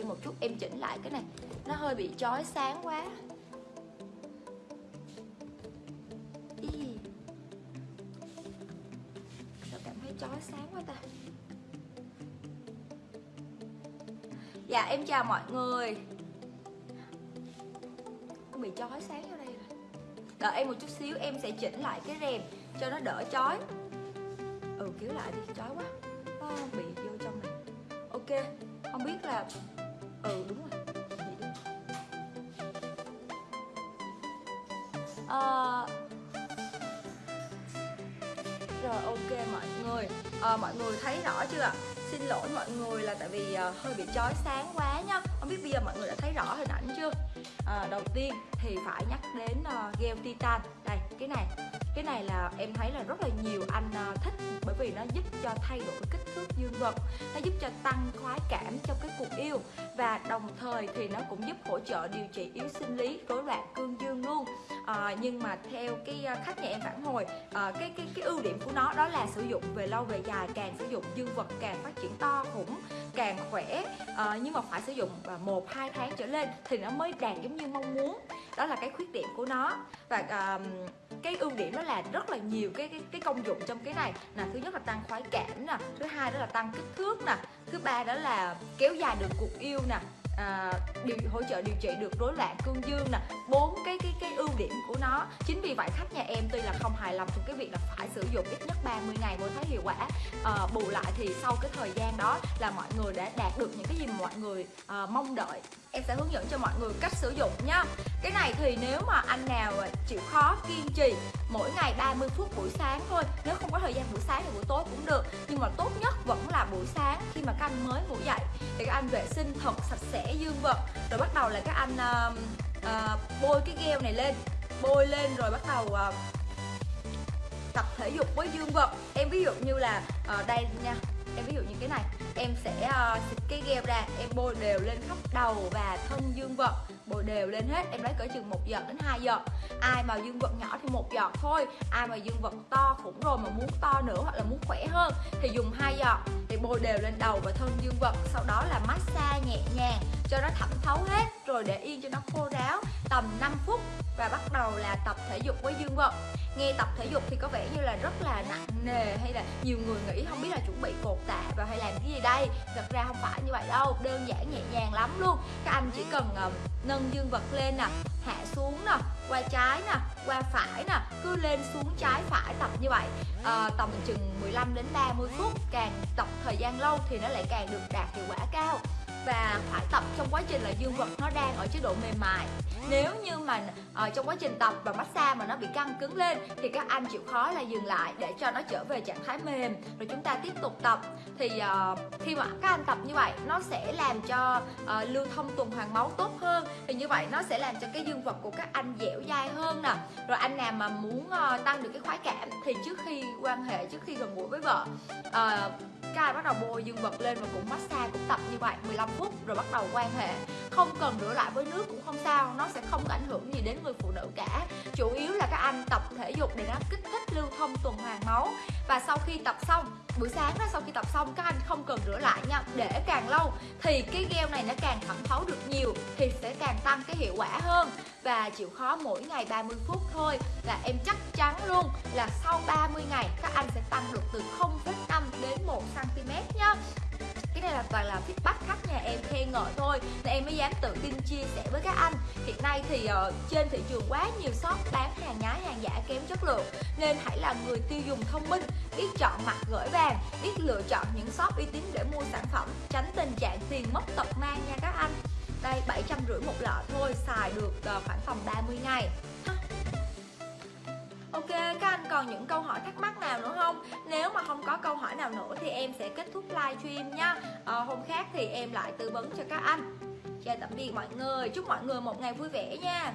em một chút em chỉnh lại cái này. Nó hơi bị chói sáng quá. Ý. sao cảm thấy chói sáng quá ta? Dạ em chào mọi người. Bị chói sáng vô đây rồi. Đợi em một chút xíu em sẽ chỉnh lại cái rèm cho nó đỡ chói. Ừ kéo lại đi chói quá. À, bị vô trong này. Ok không biết là ừ đúng rồi. Vậy đi à, rồi ok mọi người. À, mọi người thấy rõ chưa ạ? Xin lỗi mọi người là tại vì uh, hơi bị chói sáng quá nhá không biết bây giờ mọi người đã thấy rõ hình ảnh chưa? À, đầu tiên thì phải nhắc đến uh, gel titan. Đây cái này cái này là em thấy là rất là nhiều anh uh, thích bởi vì nó giúp cho thay đổi kích thước dương vật nó giúp cho tăng khoái cảm trong cái cuộc yêu và đồng thời thì nó cũng giúp hỗ trợ điều trị yếu sinh lý rối loạn cương dương luôn. À, nhưng mà theo cái khách nhà em phản hồi à, cái cái cái ưu điểm của nó đó là sử dụng về lâu về dài càng sử dụng dương vật càng phát triển to cũng càng khỏe à, nhưng mà phải sử dụng ờ, một hai tháng trở lên thì nó mới đạt giống như mong muốn. Đó là cái khuyết điểm của nó. Và à, cái ưu điểm đó là rất là nhiều cái cái, cái công dụng trong cái này. Là thứ nhất là tăng khoái cảm nè thứ hai đó là tăng kích thước nè thứ ba đó là kéo dài được cuộc yêu nè à, điều hỗ trợ điều trị được rối loạn cương dương nè. Bốn cái điểm của nó. Chính vì vậy khách nhà em tuy là không hài lòng trong cái việc là phải sử dụng ít nhất 30 ngày mới thấy hiệu quả à, bù lại thì sau cái thời gian đó là mọi người đã đạt được những cái gì mà mọi người à, mong đợi. Em sẽ hướng dẫn cho mọi người cách sử dụng nha. Cái này thì nếu mà anh nào chịu khó kiên trì mỗi ngày 30 phút buổi sáng thôi nếu không có thời gian buổi sáng thì buổi tối cũng được nhưng mà tốt nhất vẫn là buổi sáng khi mà các anh mới ngủ dậy thì các anh vệ sinh thật sạch sẽ dương vật. Rồi bắt đầu là các anh uh, uh, bôi cái gel này lên. Bôi lên rồi bắt đầu uh, tập thể dục với dương vật em ví dụ như là uh, đây nha em ví dụ như cái này. Em sẽ uh, xịt cái gel ra em bôi đều lên khắp đầu và thân dương vật bôi đều lên hết em lấy cỡ chừng một giọt đến 2 giọt. Ai mà dương vật nhỏ thì một giọt thôi. Ai mà dương vật to khủng rồi mà muốn to nữa hoặc là muốn khỏe hơn thì dùng hai giọt. Thì bôi đều lên đầu và thân dương vật sau đó là massage nhẹ nhàng cho nó thẩm thấu hết rồi để yên cho nó khô ráo tầm 5 phút và bắt đầu là tập thể dục với dương vật nghe tập thể dục thì có vẻ như là rất là nặng nề hay là nhiều người nghĩ không biết là chuẩn bị cột tạ và hay làm cái gì đây. Thật ra không phải như vậy đâu đơn giản nhẹ nhàng lắm luôn. Các anh chỉ cần uh, nâng dương vật lên nè hạ xuống nè qua trái nè qua phải nè cứ lên xuống trái phải tập như vậy à, tầm chừng 15 đến 30 phút. Càng tập thời gian lâu thì nó lại càng được đạt hiệu quả cao và phải tập trong quá trình là dương vật nó đang ở chế độ mềm mại. Nếu như mà uh, trong quá trình tập và massage mà nó bị căng cứng lên thì các anh chịu khó là dừng lại để cho nó trở về trạng thái mềm. Rồi chúng ta tiếp tục tập. Thì uh, khi mà các anh tập như vậy nó sẽ làm cho uh, lưu thông tuần hoàn máu tốt hơn. Thì như vậy nó sẽ làm cho cái dương vật của các anh dẻo dai hơn nè. Rồi anh nào mà muốn uh, tăng được cái khoái cảm thì trước khi quan hệ trước khi gần gũi với vợ uh, Sky bắt đầu bôi dương vật lên và cũng massage cũng tập như vậy 15 phút rồi bắt đầu quan hệ. Không cần rửa lại với nước cũng không sao, nó sẽ không có ảnh hưởng gì đến người phụ nữ cả. Chủ yếu là các anh tập thể dục để nó kích thích lưu thông tuần hoàn máu và sau khi tập xong buổi sáng đó sau khi tập xong các anh không cần rửa lại nha. Để càng lâu thì cái gel này nó càng thẩm thấu được nhiều thì sẽ càng tăng cái hiệu quả hơn. Và chịu khó mỗi ngày 30 phút thôi. Là em chắc chắn luôn là sau 30 ngày các anh sẽ tăng được từ 0,5 đến 1 cm nhá cái này là toàn là feedback khách nhà em khen ngợi thôi. Nên em mới dám tự tin chia sẻ với các anh. Hiện nay thì uh, trên thị trường quá nhiều shop bán hàng hàng giả kém chất lượng nên hãy là người tiêu dùng thông minh biết chọn mặt gửi vàng biết lựa chọn những shop uy tín để mua sản phẩm tránh tình trạng tiền mất tật mang nha các anh. Đây 750 một lọ thôi xài được ờ, khoảng tầm 30 ngày. Ok, các anh còn những câu hỏi thắc mắc nào nữa không? Nếu mà không có câu hỏi nào nữa thì em sẽ kết thúc live stream nha. À, Hôm khác thì em lại tư vấn cho các anh. Chào tạm biệt mọi người, chúc mọi người một ngày vui vẻ nha.